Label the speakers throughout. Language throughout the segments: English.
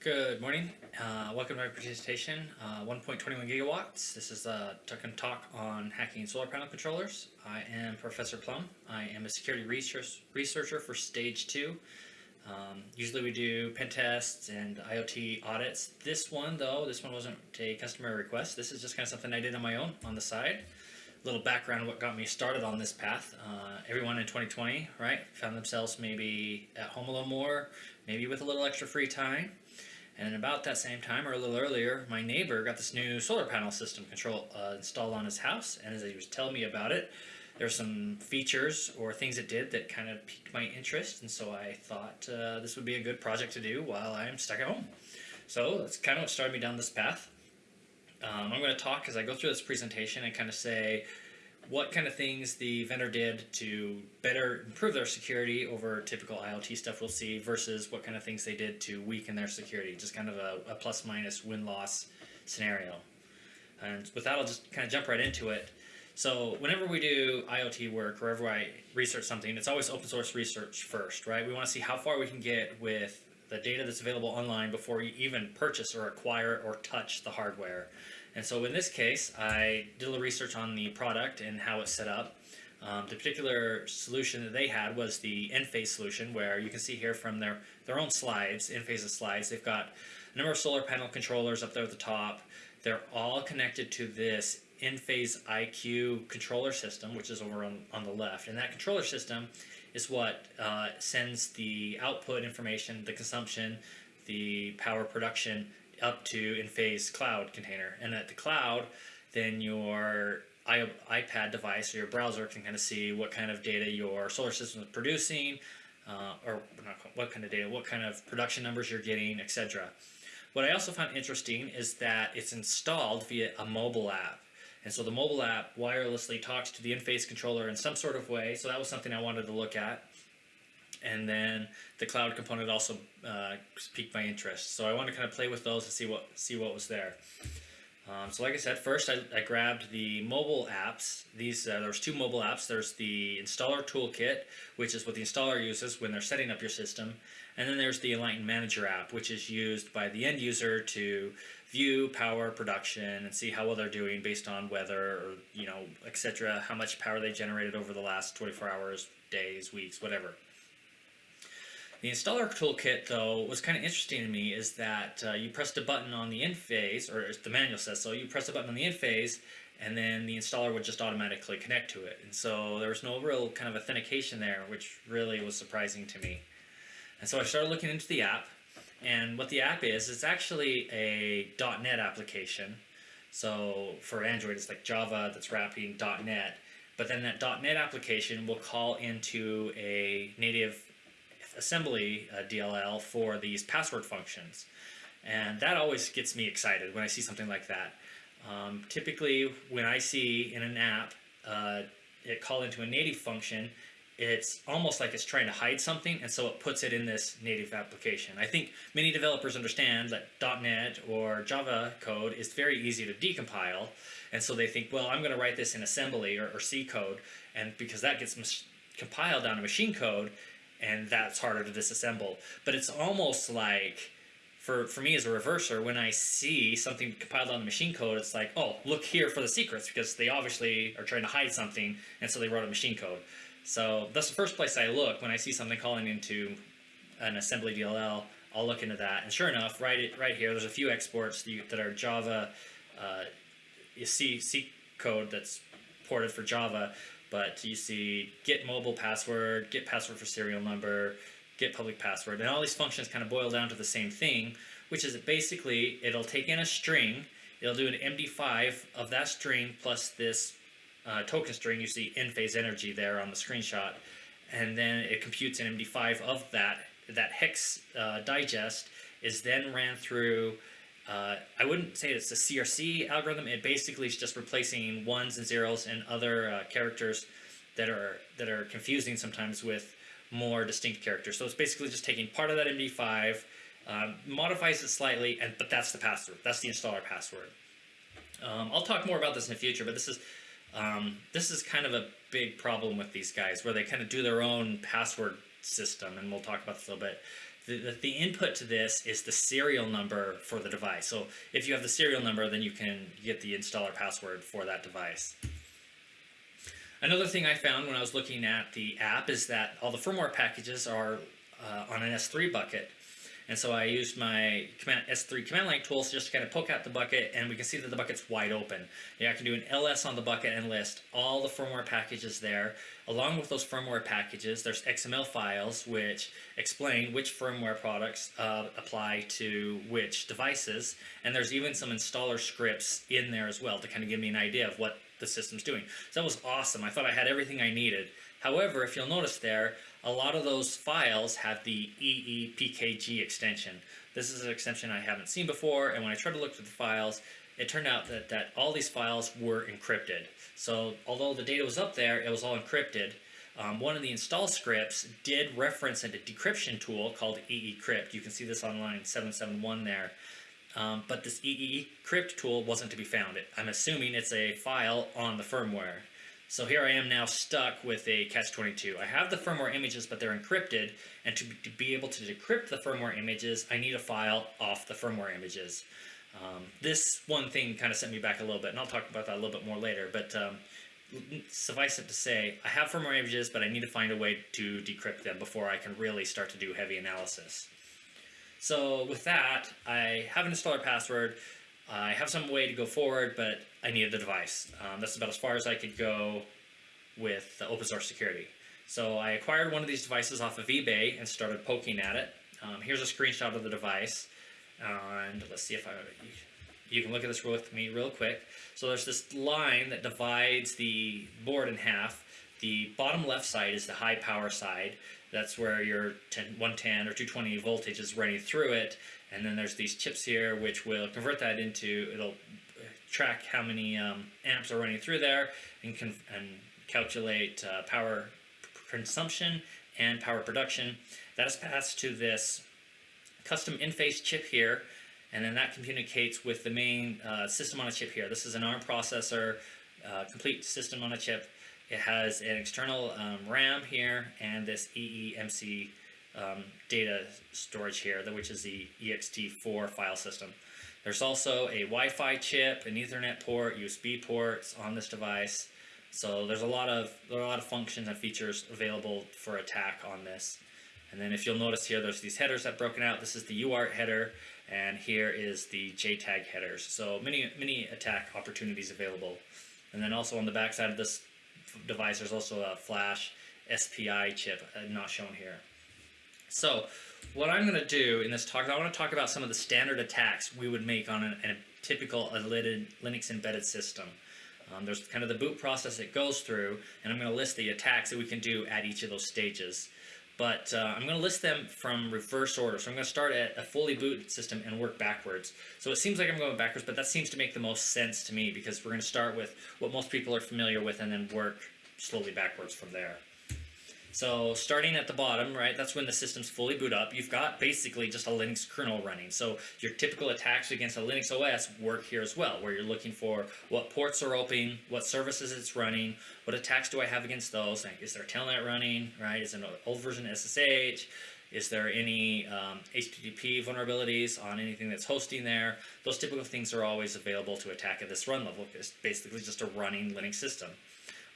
Speaker 1: Good morning. Uh, welcome to my presentation, uh, 1.21 gigawatts. This is a token talk on hacking solar panel controllers. I am Professor Plum. I am a security research, researcher for Stage 2. Um, usually we do pen tests and IoT audits. This one though, this one wasn't a customer request. This is just kind of something I did on my own on the side. A little background what got me started on this path. Uh, everyone in 2020, right, found themselves maybe at home a little more, maybe with a little extra free time. And about that same time, or a little earlier, my neighbor got this new solar panel system control uh, installed on his house. And as he was telling me about it, there were some features or things it did that kind of piqued my interest. And so I thought uh, this would be a good project to do while I'm stuck at home. So that's kind of what started me down this path. Um, I'm going to talk as I go through this presentation and kind of say what kind of things the vendor did to better improve their security over typical IoT stuff we'll see versus what kind of things they did to weaken their security, just kind of a, a plus minus win-loss scenario. And with that, I'll just kind of jump right into it. So whenever we do IoT work, wherever I research something, it's always open source research first, right? We want to see how far we can get with the data that's available online before we even purchase or acquire or touch the hardware. And so in this case, I did a little research on the product and how it's set up. Um, the particular solution that they had was the Enphase solution, where you can see here from their, their own slides, Enphase's slides, they've got a number of solar panel controllers up there at the top. They're all connected to this Enphase IQ controller system, which is over on, on the left. And that controller system is what uh, sends the output information, the consumption, the power production up to Enphase cloud container. And at the cloud, then your iPad device or your browser can kind of see what kind of data your solar system is producing, uh, or not, what kind of data, what kind of production numbers you're getting, etc. What I also found interesting is that it's installed via a mobile app. And so the mobile app wirelessly talks to the Enphase controller in some sort of way. So that was something I wanted to look at and then the cloud component also uh, piqued my interest. So I wanted to kind of play with those and see what see what was there. Um, so like I said, first I, I grabbed the mobile apps. These uh, There's two mobile apps. There's the installer toolkit, which is what the installer uses when they're setting up your system. And then there's the Enlighten Manager app, which is used by the end user to view power production and see how well they're doing based on weather or, you know, etc. How much power they generated over the last 24 hours, days, weeks, whatever. The installer toolkit, though, was kind of interesting to me is that uh, you pressed a button on the Enphase, or the manual says so, you press a button on the Enphase, and then the installer would just automatically connect to it. And so there was no real kind of authentication there, which really was surprising to me. And so I started looking into the app, and what the app is, it's actually a .NET application. So for Android, it's like Java that's wrapping .NET. But then that .NET application will call into a native assembly uh, DLL for these password functions. And that always gets me excited when I see something like that. Um, typically, when I see in an app uh, it called into a native function, it's almost like it's trying to hide something, and so it puts it in this native application. I think many developers understand that .NET or Java code is very easy to decompile, and so they think, well, I'm going to write this in assembly or, or C code, and because that gets compiled down to machine code, and that's harder to disassemble. But it's almost like, for, for me as a reverser, when I see something compiled on the machine code, it's like, oh, look here for the secrets, because they obviously are trying to hide something, and so they wrote a machine code. So that's the first place I look when I see something calling into an assembly DLL. I'll look into that, and sure enough, right right here, there's a few exports that are Java uh, C C code that's ported for Java, but you see get mobile password, get password for serial number, get public password, and all these functions kind of boil down to the same thing, which is basically it'll take in a string, it'll do an MD5 of that string plus this uh, token string, you see in phase energy there on the screenshot, and then it computes an MD5 of that. That hex uh, digest is then ran through uh, I wouldn't say it's a CRC algorithm. It basically is just replacing ones and zeros and other uh, characters that are that are confusing sometimes with more distinct characters. So it's basically just taking part of that MD5, um, modifies it slightly, and but that's the password. That's the installer password. Um, I'll talk more about this in the future, but this is um, this is kind of a big problem with these guys, where they kind of do their own password system, and we'll talk about this a little bit. The, the, input to this is the serial number for the device. So if you have the serial number, then you can get the installer password for that device. Another thing I found when I was looking at the app is that all the firmware packages are uh, on an S3 bucket. And so I used my command, S3 command line tools just to kind of poke out the bucket and we can see that the bucket's wide open. Yeah, I can do an ls on the bucket and list all the firmware packages there. Along with those firmware packages, there's XML files which explain which firmware products uh, apply to which devices. And there's even some installer scripts in there as well to kind of give me an idea of what the system's doing. So that was awesome. I thought I had everything I needed. However, if you'll notice there, a lot of those files have the EEPKG extension. This is an extension I haven't seen before, and when I tried to look through the files, it turned out that, that all these files were encrypted. So although the data was up there, it was all encrypted. Um, one of the install scripts did reference a decryption tool called EECrypt. You can see this on line 771 there. Um, but this EECrypt tool wasn't to be found. I'm assuming it's a file on the firmware. So here I am now stuck with a catch-22. I have the firmware images, but they're encrypted, and to, be able to decrypt the firmware images, I need a file off the firmware images. Um, this one thing kind of sent me back a little bit, and I'll talk about that a little bit more later, but um, suffice it to say, I have firmware images, but I need to find a way to decrypt them before I can really start to do heavy analysis. So with that, I have an installer password, I have some way to go forward, but I needed the device. Um, that's about as far as I could go with open source security. So I acquired one of these devices off of eBay and started poking at it. Um, here's a screenshot of the device. and let's see if I, you can look at this with me real quick. So there's this line that divides the board in half. The bottom left side is the high power side. That's where your 10, 110 or 220 voltage is running through it. And then there's these chips here which will convert that into, it'll track how many um, amps are running through there and, and calculate uh, power consumption and power production. That is passed to this custom in-phase chip here and then that communicates with the main uh, system on a chip here. This is an ARM processor, uh, complete system on a chip. It has an external um, RAM here and this eEMC um, data storage here, which is the ext4 file system. There's also a Wi-Fi chip, an Ethernet port, USB ports on this device. So there's a lot of a lot of functions and features available for attack on this. And then if you'll notice here, there's these headers that broken out. This is the UART header, and here is the JTAG headers. So many many attack opportunities available. And then also on the backside of this device, there's also a flash SPI chip, uh, not shown here. So what I'm going to do in this talk, I want to talk about some of the standard attacks we would make on a, a typical Linux embedded system. Um, there's kind of the boot process it goes through, and I'm going to list the attacks that we can do at each of those stages. But uh, I'm going to list them from reverse order. So I'm going to start at a fully boot system and work backwards. So it seems like I'm going backwards, but that seems to make the most sense to me because we're going to start with what most people are familiar with and then work slowly backwards from there. So starting at the bottom, right, that's when the system's fully boot up. You've got basically just a Linux kernel running. So your typical attacks against a Linux OS work here as well, where you're looking for what ports are open, what services it's running, what attacks do I have against those, like, is there telnet running, right, is an old version SSH, is there any um, HTTP vulnerabilities on anything that's hosting there? Those typical things are always available to attack at this run level. It's basically just a running Linux system.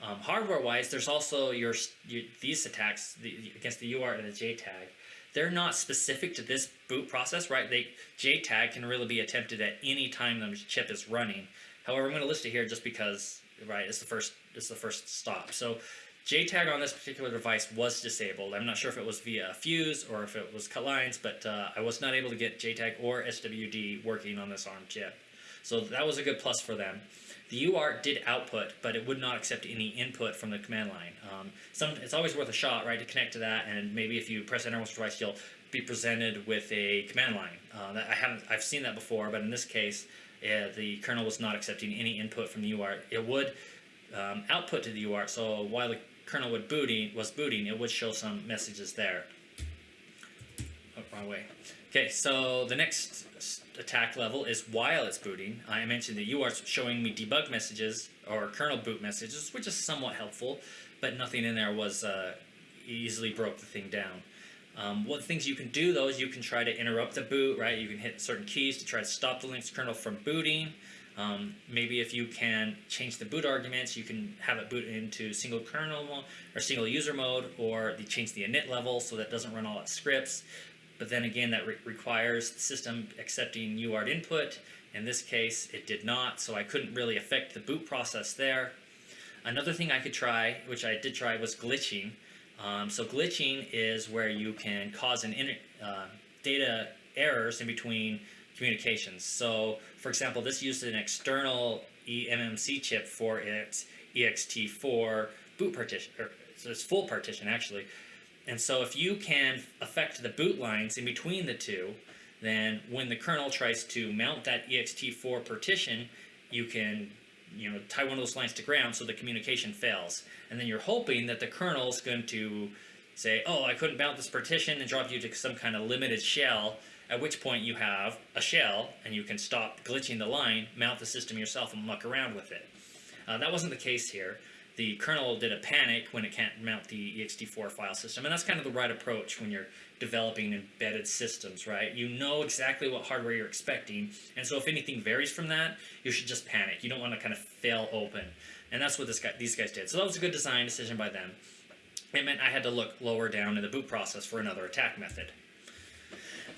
Speaker 1: Um, Hardware-wise, there's also your, your these attacks the, against the UART and the JTAG. They're not specific to this boot process, right? They JTAG can really be attempted at any time the chip is running. However, I'm going to list it here just because, right? It's the first. It's the first stop. So JTAG on this particular device was disabled. I'm not sure if it was via a fuse or if it was cut lines, but uh, I was not able to get JTAG or SWD working on this ARM chip. So that was a good plus for them. The UART did output, but it would not accept any input from the command line. Um, some, it's always worth a shot, right, to connect to that, and maybe if you press enter once or twice, you'll be presented with a command line. Uh, I haven't, I've seen that before, but in this case, the kernel was not accepting any input from the UART. It would um, output to the UART, so while the kernel would booting was booting, it would show some messages there. Oh, wrong way. Okay, so the next attack level is while it's booting. I mentioned that you are showing me debug messages or kernel boot messages, which is somewhat helpful, but nothing in there was uh, easily broke the thing down. Um, one things you can do though is you can try to interrupt the boot, right? You can hit certain keys to try to stop the Linux kernel from booting. Um, maybe if you can change the boot arguments, you can have it boot into single kernel or single user mode, or change the init level so that doesn't run all its scripts. But then again, that re requires the system accepting UART input. In this case, it did not, so I couldn't really affect the boot process there. Another thing I could try, which I did try, was glitching. Um, so glitching is where you can cause an uh, data errors in between communications. So, for example, this used an external eMMC chip for its ext4 boot partition, or so it's full partition actually. And so if you can affect the boot lines in between the two, then when the kernel tries to mount that ext4 partition, you can you know tie one of those lines to ground so the communication fails. And then you're hoping that the kernel is going to say, oh, I couldn't mount this partition and drop you to some kind of limited shell at which point you have a shell and you can stop glitching the line, mount the system yourself and muck around with it. Uh, that wasn't the case here. The kernel did a panic when it can't mount the ext4 file system, and that's kind of the right approach when you're developing embedded systems, right? You know exactly what hardware you're expecting, and so if anything varies from that, you should just panic. You don't want to kind of fail open, and that's what this guy, these guys did. So that was a good design decision by them. It meant I had to look lower down in the boot process for another attack method.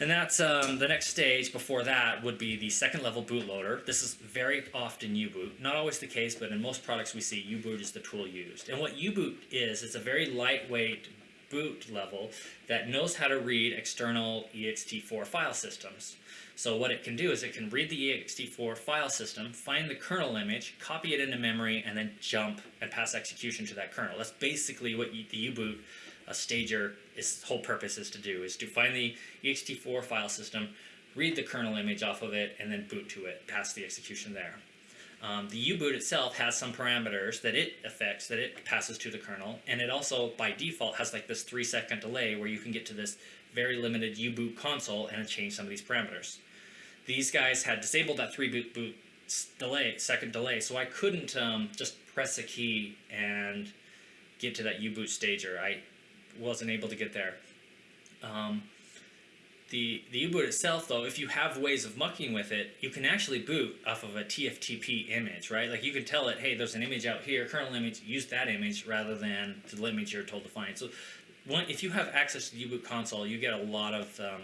Speaker 1: And that's um, the next stage before that would be the second level bootloader. This is very often U-boot. Not always the case, but in most products we see U-boot is the tool used. And what U-boot is, it's a very lightweight boot level that knows how to read external ext4 file systems. So what it can do is it can read the ext4 file system, find the kernel image, copy it into memory, and then jump and pass execution to that kernel. That's basically what the U-boot a stager its whole purpose is to do is to find the ext4 file system, read the kernel image off of it, and then boot to it, pass the execution there. Um, the U-boot itself has some parameters that it affects, that it passes to the kernel, and it also, by default, has like this three second delay where you can get to this very limited U-boot console and change some of these parameters. These guys had disabled that three boot boot delay, second delay, so I couldn't um, just press a key and get to that U-boot stager. I wasn't able to get there. Um, the, the U-boot itself, though, if you have ways of mucking with it, you can actually boot off of a TFTP image, right? Like you can tell it, hey, there's an image out here, kernel image, use that image rather than the image you're told to find. So one, if you have access to the U-boot console, you get a lot of um,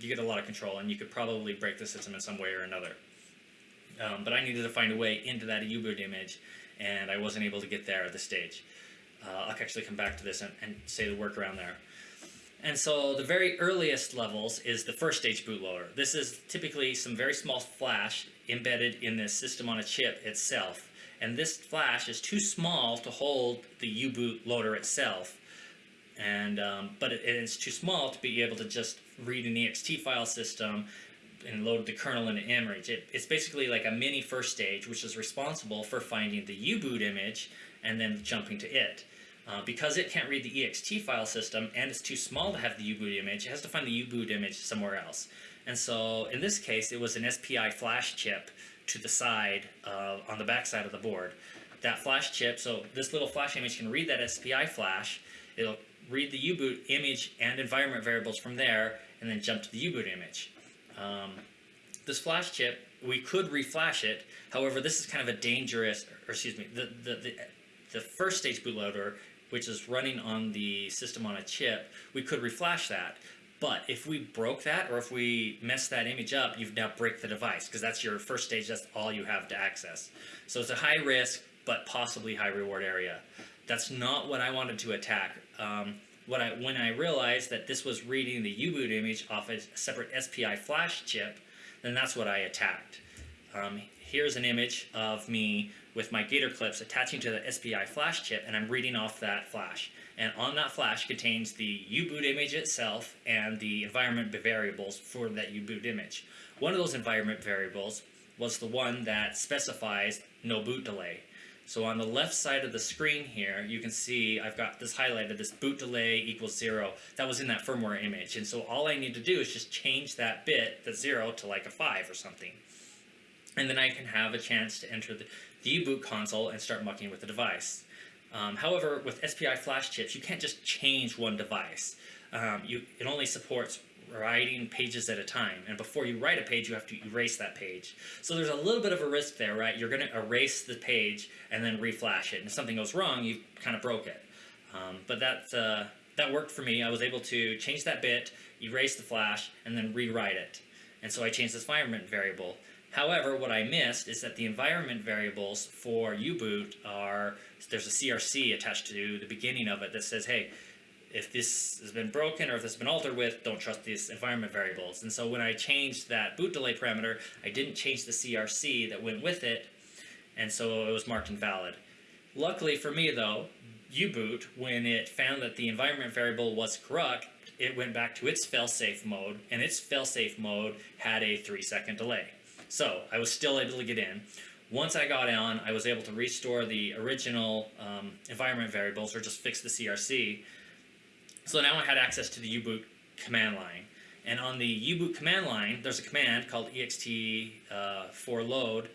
Speaker 1: you get a lot of control, and you could probably break the system in some way or another. Um, but I needed to find a way into that U-boot image, and I wasn't able to get there at this stage. Uh, I'll actually come back to this and, and say the workaround there. And so the very earliest levels is the first stage bootloader. This is typically some very small flash embedded in the system on a chip itself. And this flash is too small to hold the U-boot loader itself. And, um, but it, it's too small to be able to just read an ext file system and load the kernel into image. It, it's basically like a mini first stage, which is responsible for finding the U-boot image and then jumping to it. Uh, because it can't read the ext file system and it's too small to have the U-boot image, it has to find the U-boot image somewhere else. And so in this case, it was an SPI flash chip to the side, on the back side of the board. That flash chip, so this little flash image can read that SPI flash, it'll read the U-boot image and environment variables from there, and then jump to the U-boot image. Um, this flash chip, we could reflash it, however this is kind of a dangerous, or excuse me, the, the, the, the first stage bootloader which is running on the system on a chip, we could reflash that. But if we broke that or if we messed that image up, you've now break the device because that's your first stage, that's all you have to access. So it's a high risk but possibly high reward area. That's not what I wanted to attack. Um, what I, when I realized that this was reading the U-boot image off a separate SPI flash chip, then that's what I attacked. Um, here's an image of me with my gator clips attaching to the SPI flash chip and I'm reading off that flash. And on that flash contains the U-boot image itself and the environment variables for that U-boot image. One of those environment variables was the one that specifies no boot delay. So on the left side of the screen here, you can see I've got this highlighted, this boot delay equals zero. That was in that firmware image. And so all I need to do is just change that bit, the zero, to like a five or something. And then I can have a chance to enter the, the U-boot console and start mucking with the device. Um, however, with SPI flash chips, you can't just change one device. um, you it only supports writing pages at a time. And before you write a page, you have to erase that page. So there's a little bit of a risk there, right? You're going to erase the page and then reflash it. And if something goes wrong, you kind of broke it. Um, but that, uh, that worked for me. I was able to change that bit, erase the flash, and then rewrite it. And so I changed this environment variable. However, what I missed is that the environment variables for U-boot are, there's a CRC attached to the beginning of it that says, hey, if this has been broken or if this has been altered with, don't trust these environment variables. And so when I changed that boot delay parameter, I didn't change the CRC that went with it, and so it was marked invalid. Luckily for me though, U-boot, when it found that the environment variable was correct, it went back to its failsafe mode, and its failsafe mode had a three second delay. So I was still able to get in. Once I got on, I was able to restore the original um, environment variables or just fix the CRC. So now I had access to the U-boot command line. And on the U-boot command line, there's a command called ext uh, for load,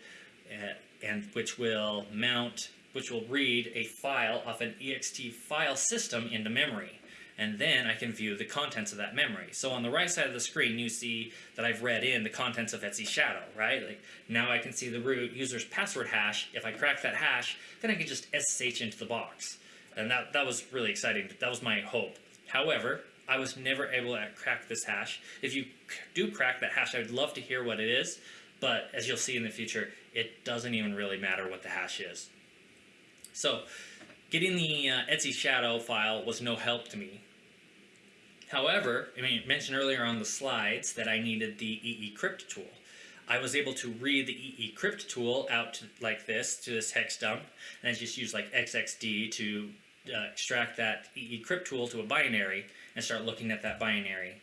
Speaker 1: uh, and which will mount, which will read a file off an ext file system into memory and then I can view the contents of that memory. So on the right side of the screen, you see that I've read in the contents of Etsy Shadow, right? Like now I can see the root user's password hash. If I crack that hash, then I can just SSH into the box. And that, that was really exciting. That was my hope. However, I was never able to crack this hash. If you do crack that hash, I would love to hear what it is, but as you'll see in the future, it doesn't even really matter what the hash is. So, getting the uh, Etsy Shadow file was no help to me However, I mean, mentioned earlier on the slides that I needed the EECrypt tool. I was able to read the EECrypt tool out to, like this to this hex dump, and I just use like XXD to uh, extract that EECrypt tool to a binary and start looking at that binary.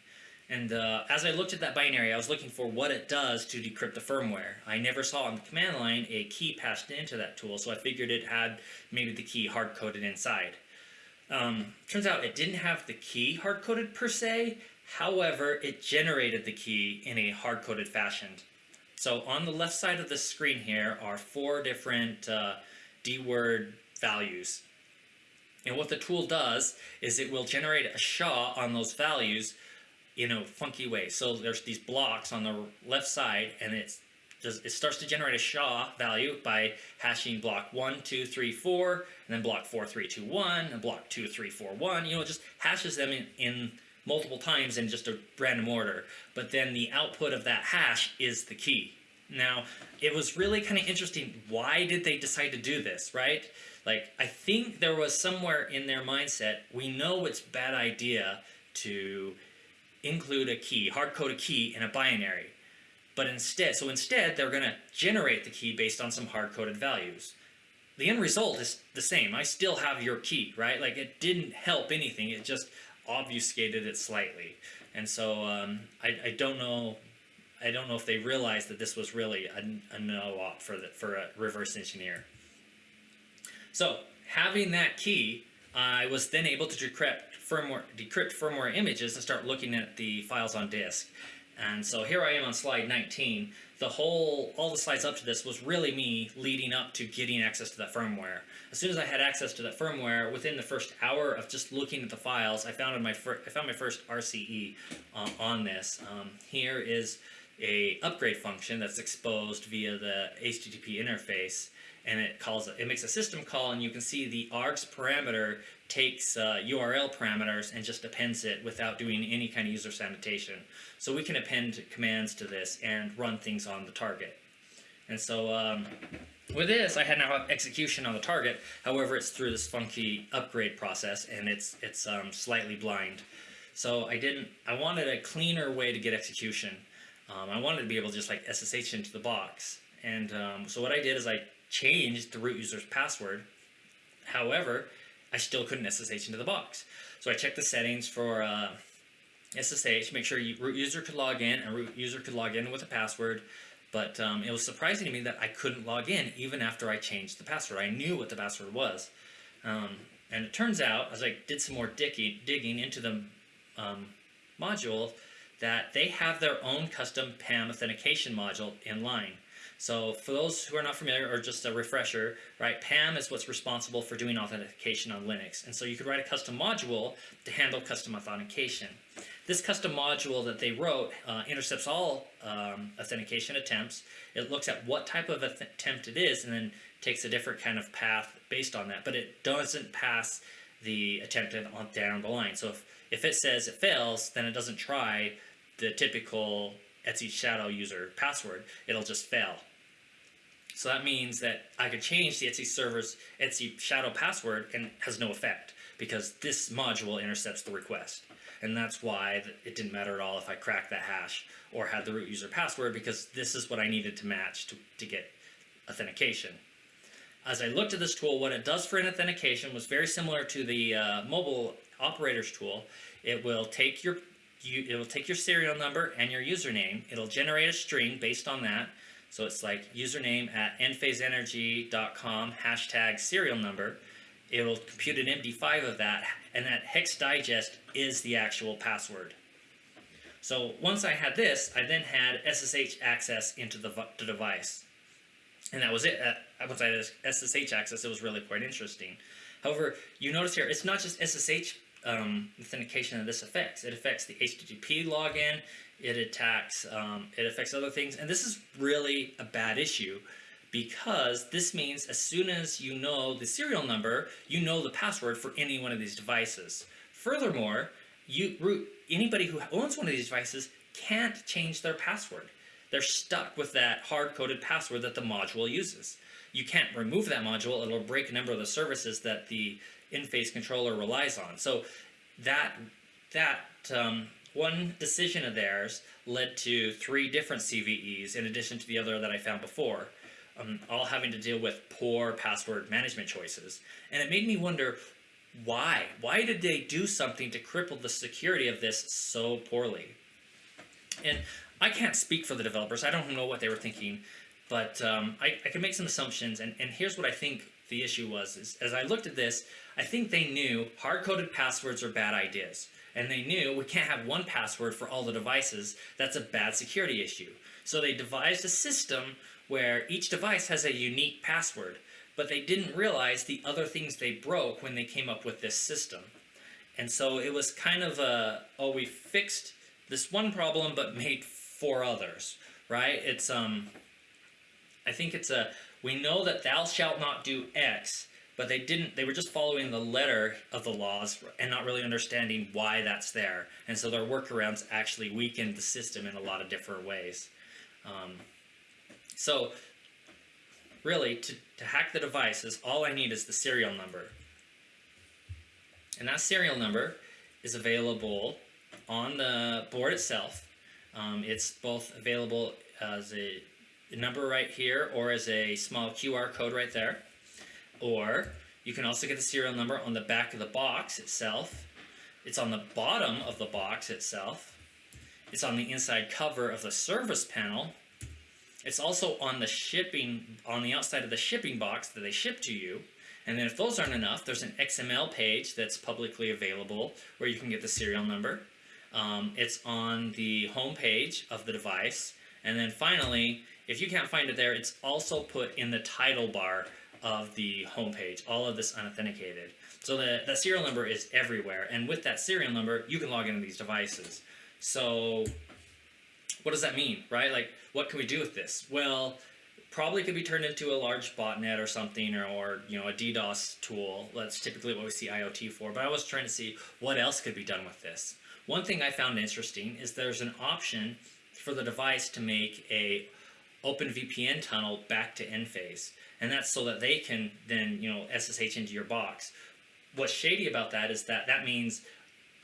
Speaker 1: And uh, as I looked at that binary, I was looking for what it does to decrypt the firmware. I never saw on the command line a key passed into that tool, so I figured it had maybe the key hard-coded inside. Um, turns out it didn't have the key hard-coded per se, however, it generated the key in a hard-coded fashion. So on the left side of the screen here are four different uh, D-word values. And what the tool does is it will generate a SHA on those values in a funky way. So there's these blocks on the left side and it's does, it starts to generate a SHA value by hashing block 1, 2, 3, 4, and then block 4, 3, 2, 1, and block 2, 3, 4, 1. You know, it just hashes them in, in multiple times in just a random order. But then the output of that hash is the key. Now, it was really kind of interesting. Why did they decide to do this, right? Like, I think there was somewhere in their mindset, we know it's bad idea to include a key, hard code a key in a binary. But instead, so instead, they're going to generate the key based on some hard-coded values. The end result is the same. I still have your key, right? Like it didn't help anything. It just obfuscated it slightly. And so um, I, I don't know. I don't know if they realized that this was really a, a no-op for the, for a reverse engineer. So having that key, I was then able to decrypt firmware, decrypt firmware images and start looking at the files on disk. And so here I am on slide 19. The whole, all the slides up to this was really me leading up to getting access to that firmware. As soon as I had access to that firmware, within the first hour of just looking at the files, I found my I found my first RCE uh, on this. Um, here is a upgrade function that's exposed via the HTTP interface and it calls it makes a system call and you can see the args parameter takes uh, URL parameters and just appends it without doing any kind of user sanitation. So we can append commands to this and run things on the target. And so um, with this, I had now have execution on the target. However, it's through this funky upgrade process and it's it's um, slightly blind. So I didn't. I wanted a cleaner way to get execution. Um, I wanted to be able to just like SSH into the box. And um, so what I did is I changed the root user's password. However, I still couldn't SSH into the box. So I checked the settings for uh, SSH, make sure you, root user could log in and root user could log in with a password. But um, it was surprising to me that I couldn't log in even after I changed the password. I knew what the password was. Um, and it turns out, as I did some more digging, digging into the um, module, that they have their own custom PAM authentication module in line. So for those who are not familiar, or just a refresher, right, PAM is what's responsible for doing authentication on Linux. And so you could write a custom module to handle custom authentication. This custom module that they wrote uh, intercepts all um, authentication attempts. It looks at what type of attempt it is and then takes a different kind of path based on that. But it doesn't pass the attempt on down the line. So if, if it says it fails, then it doesn't try the typical Etsy Shadow user password. It'll just fail. So that means that I could change the Etsy server's Etsy shadow password and has no effect because this module intercepts the request. And that's why it didn't matter at all if I cracked that hash or had the root user password because this is what I needed to match to, to get authentication. As I looked at this tool, what it does for an authentication was very similar to the uh, mobile operators tool. It will take your you, it will take your serial number and your username. It'll generate a string based on that so it's like username at enphaseenergy.com hashtag serial number. It'll compute an MD5 of that, and that hex digest is the actual password. So once I had this, I then had SSH access into the, the device. And that was it. Uh, once I had SSH access, it was really quite interesting. However, you notice here, it's not just SSH um, authentication that this affects. It affects the HTTP login, it attacks, um, it affects other things, and this is really a bad issue because this means as soon as you know the serial number, you know the password for any one of these devices. Furthermore, you anybody who owns one of these devices can't change their password. They're stuck with that hard-coded password that the module uses. You can't remove that module, it'll break a number of the services that the Enphase controller relies on. So that, that um, one decision of theirs led to three different CVEs in addition to the other that I found before, um, all having to deal with poor password management choices. And it made me wonder why? Why did they do something to cripple the security of this so poorly? And I can't speak for the developers. I don't know what they were thinking, but um, I, I can make some assumptions. And, and here's what I think the issue was. Is, as I looked at this, I think they knew hard-coded passwords are bad ideas and they knew we can't have one password for all the devices. That's a bad security issue. So they devised a system where each device has a unique password, but they didn't realize the other things they broke when they came up with this system. And so it was kind of a, oh, we fixed this one problem but made four others, right? It's, um, I think it's a, we know that thou shalt not do X, but they didn't they were just following the letter of the laws and not really understanding why that's there. And so their workarounds actually weakened the system in a lot of different ways. Um, so really to, to hack the devices all I need is the serial number. And that serial number is available on the board itself. Um, it's both available as a number right here or as a small QR code right there or you can also get the serial number on the back of the box itself. It's on the bottom of the box itself. It's on the inside cover of the service panel. It's also on the shipping, on the outside of the shipping box that they ship to you. And then if those aren't enough, there's an XML page that's publicly available where you can get the serial number. Um, it's on the home page of the device. And then finally, if you can't find it there, it's also put in the title bar of the homepage, all of this unauthenticated. So the, the serial number is everywhere, and with that serial number, you can log into these devices. So what does that mean, right? Like, what can we do with this? Well, probably could be turned into a large botnet or something, or, or you know, a DDoS tool. That's typically what we see IoT for, but I was trying to see what else could be done with this. One thing I found interesting is there's an option for the device to make a OpenVPN tunnel back to Enphase and that's so that they can then you know SSH into your box. What's shady about that is that that means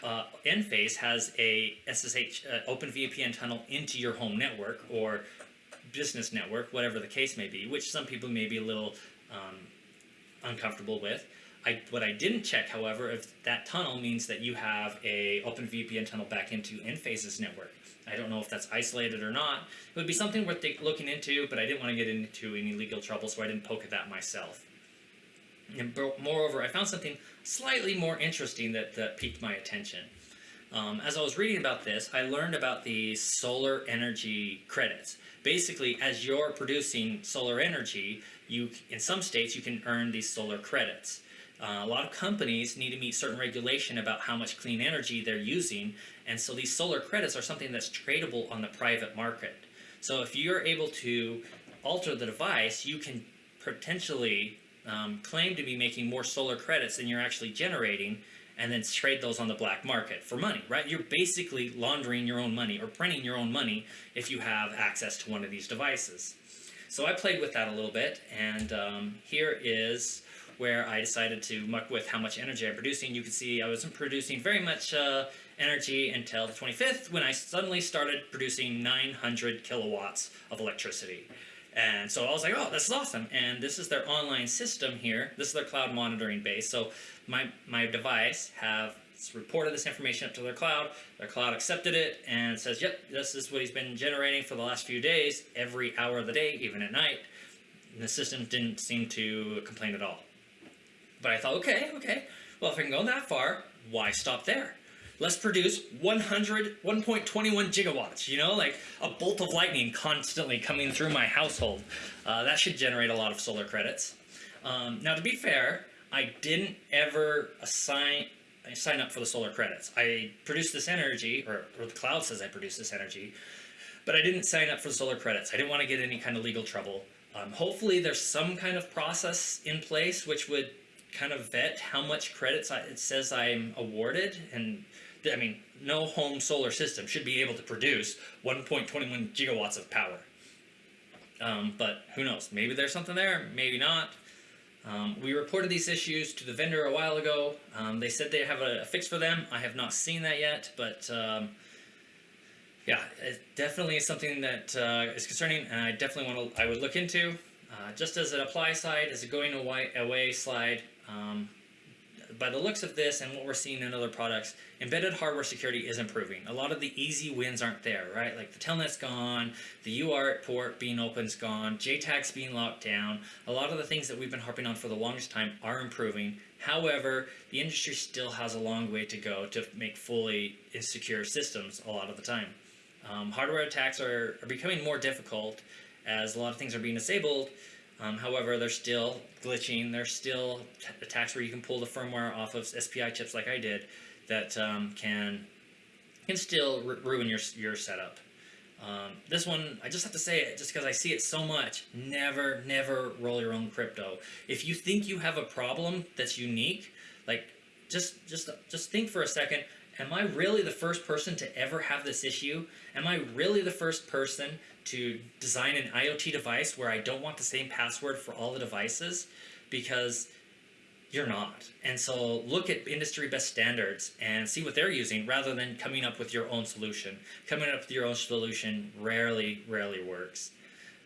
Speaker 1: uh, Enphase has a SSH uh, Open VPN tunnel into your home network or business network, whatever the case may be, which some people may be a little um, uncomfortable with. I, what I didn't check, however, if that tunnel means that you have a Open VPN tunnel back into Enphase's network. I don't know if that's isolated or not. It would be something worth looking into, but I didn't want to get into any legal trouble, so I didn't poke at that myself. And moreover, I found something slightly more interesting that, that piqued my attention. Um, as I was reading about this, I learned about the solar energy credits. Basically, as you're producing solar energy, you in some states you can earn these solar credits. Uh, a lot of companies need to meet certain regulation about how much clean energy they're using, and so these solar credits are something that's tradable on the private market. So if you're able to alter the device, you can potentially um, claim to be making more solar credits than you're actually generating, and then trade those on the black market for money, right? You're basically laundering your own money or printing your own money if you have access to one of these devices. So I played with that a little bit, and um, here is where I decided to muck with how much energy I'm producing. You can see I wasn't producing very much uh, energy until the 25th when I suddenly started producing 900 kilowatts of electricity. And so I was like, oh, this is awesome. And this is their online system here. This is their cloud monitoring base. So my, my device have reported this information up to their cloud. Their cloud accepted it and says, yep, this is what he's been generating for the last few days, every hour of the day, even at night. And the system didn't seem to complain at all. But I thought, okay, okay, well, if I can go that far, why stop there? Let's produce 100, 1.21 gigawatts, you know, like a bolt of lightning constantly coming through my household. Uh, that should generate a lot of solar credits. Um, now, to be fair, I didn't ever assign I sign up for the solar credits. I produce this energy, or, or the cloud says I produce this energy, but I didn't sign up for the solar credits. I didn't want to get any kind of legal trouble. Um, hopefully there's some kind of process in place which would kind of vet how much credits I, it says I'm awarded and I mean no home solar system should be able to produce 1.21 gigawatts of power. Um, but who knows? Maybe there's something there maybe not. Um, we reported these issues to the vendor a while ago. Um, they said they have a, a, fix for them. I have not seen that yet but um, yeah it definitely is something that uh, is concerning and I definitely want to I would look into. Uh, just as an apply side as a going away slide um, by the looks of this and what we're seeing in other products, embedded hardware security is improving. A lot of the easy wins aren't there, right? Like the telnet's gone, the UART port being open's gone, JTAG's being locked down. A lot of the things that we've been harping on for the longest time are improving. However, the industry still has a long way to go to make fully insecure systems a lot of the time. Um, hardware attacks are, are becoming more difficult as a lot of things are being disabled um, however, they're still glitching. There's still attacks where you can pull the firmware off of SPI chips like I did that um, can can still ruin your your setup. Um, this one, I just have to say it just because I see it so much. Never, never roll your own crypto. If you think you have a problem that's unique, like just just just think for a second. Am I really the first person to ever have this issue? Am I really the first person to design an IoT device where I don't want the same password for all the devices because you're not. And so look at industry best standards and see what they're using rather than coming up with your own solution. Coming up with your own solution rarely, rarely works.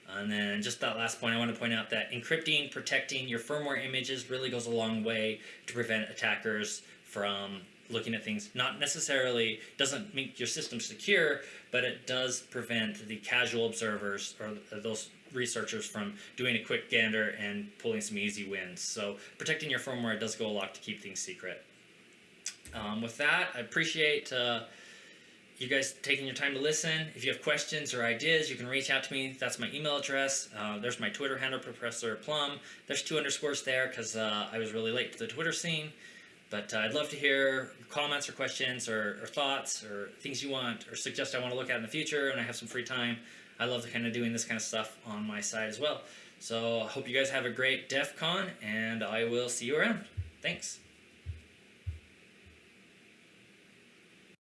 Speaker 1: And then just that last point, I want to point out that encrypting, protecting your firmware images really goes a long way to prevent attackers from looking at things. Not necessarily doesn't make your system secure, but it does prevent the casual observers or those researchers from doing a quick gander and pulling some easy wins. So protecting your firmware does go a lot to keep things secret. Um, with that, I appreciate uh, you guys taking your time to listen. If you have questions or ideas, you can reach out to me. That's my email address. Uh, there's my Twitter handle, Professor Plum. There's two underscores there because uh, I was really late to the Twitter scene. But uh, I'd love to hear comments or questions or, or, thoughts or things you want or suggest I want to look at in the future and I have some free time. I love kind of doing this kind of stuff on my side as well. So I hope you guys have a great DEF CON and I will see you around. Thanks.